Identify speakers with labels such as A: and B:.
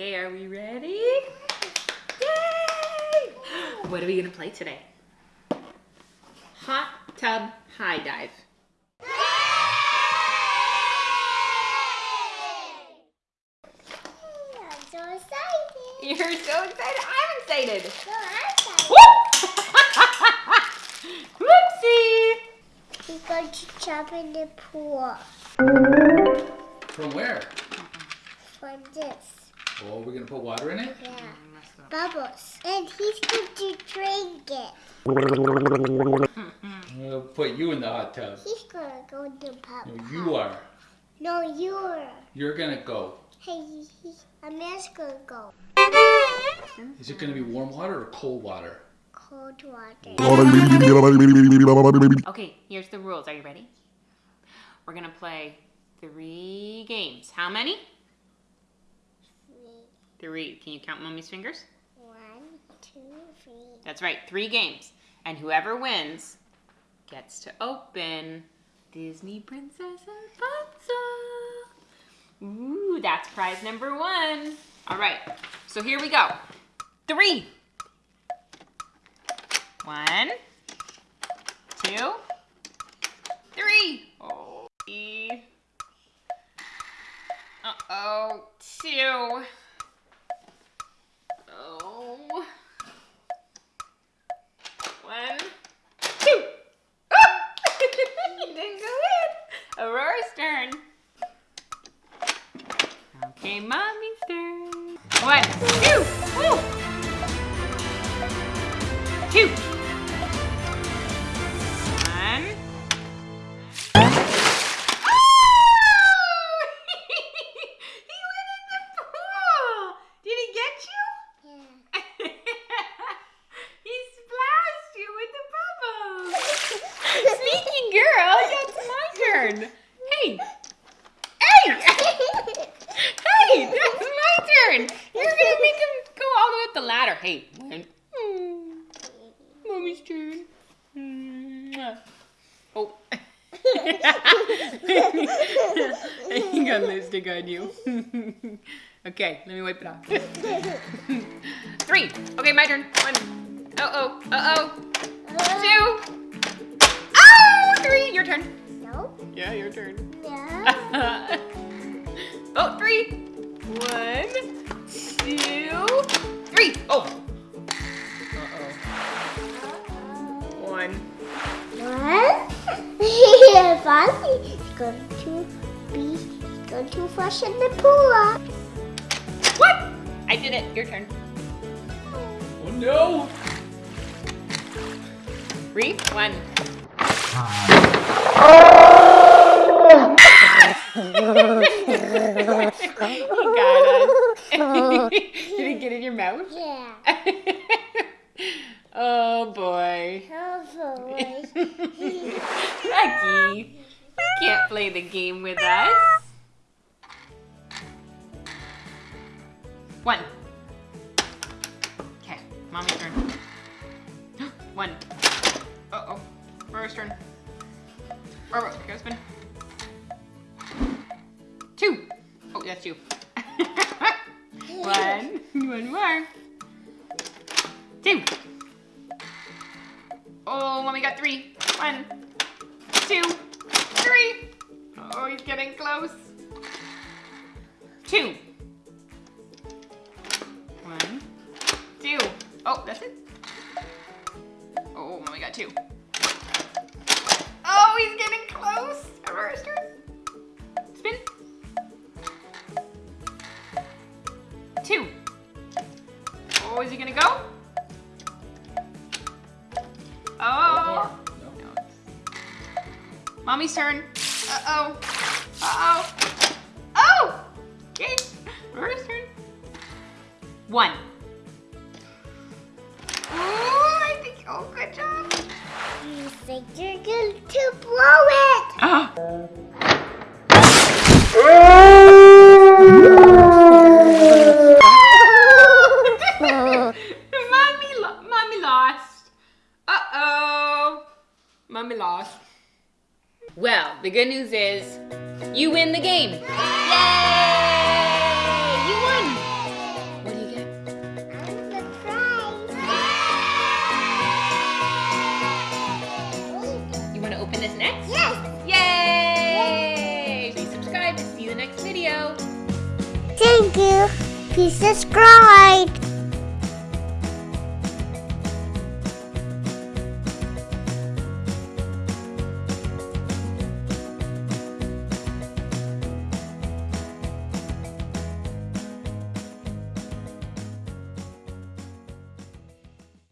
A: Okay, are we ready? Yay! What are we gonna play today? Hot tub high dive.
B: I'm so excited.
A: You're so excited. I'm excited.
B: So I'm excited.
A: Whoopsie!
B: We're going to jump in the pool
C: From where?
B: from this.
C: Oh, we're gonna put water in it?
B: Yeah. Mm, Bubbles. And he's going to drink it.
C: We'll put you in the hot tub.
B: He's going to go in the pub.
C: No, you are.
B: No, you're.
C: You're gonna go.
B: Hey, he, he, Amir's going to go.
C: Is it gonna be warm water or cold water?
B: Cold water.
A: Okay, here's the rules. Are you ready? We're gonna play three games. How many? Three. Can you count mommy's fingers?
B: One, two, three.
A: That's right, three games. And whoever wins gets to open Disney Princess Rapunzel. Ooh, that's prize number one. All right, so here we go. Three. One, two, three. Oh, e. Uh-oh, two. Oh. One, two. you didn't go in. Aurora's turn. Okay, mommy's turn. One, two, woo. Two. One. Oh! he went in the pool. Did he get you?
B: Yeah.
A: he splashed you with the bubbles. Girl, that's my turn. Hey! hey, that's my turn. You're gonna make him go all the way up the ladder. Hey. Mm, Mommy's turn. Oh. he got lipstick on you. okay, let me wipe it off. Three. Okay, my turn. One. Uh oh. Uh oh. Two. Oh, three. Your turn.
B: no.
A: Yeah, your turn.
B: No. going to be going to flush in the pool.
A: What? I did it. Your turn.
C: Oh no!
A: Three. One. he got us. did he get in your mouth?
B: Yeah.
A: oh boy.
B: Oh boy.
A: Lucky, you can't play the game with us. One. Okay, mommy's turn. One. Uh oh. Rora's turn. Rora, go spin. Two. Oh, that's you. One. One more. Two. Oh, mommy got three. One, two, three. Oh, he's getting close. Two. One, two. Oh, that's it. Oh, we got two. Mommy's turn. Uh-oh. Uh-oh. Oh! Okay. Rora's turn. One. Ooh, I think, oh, good job.
B: You think you're going to blow it?
A: Ah. mommy, lo- mommy lost. Uh-oh. Mommy lost. Well, the good news is you win the game. Yay! You won. What do you get? A prize. You want to open this next?
B: Yes.
A: Yay! Please subscribe to see the next video.
B: Thank you. Please subscribe.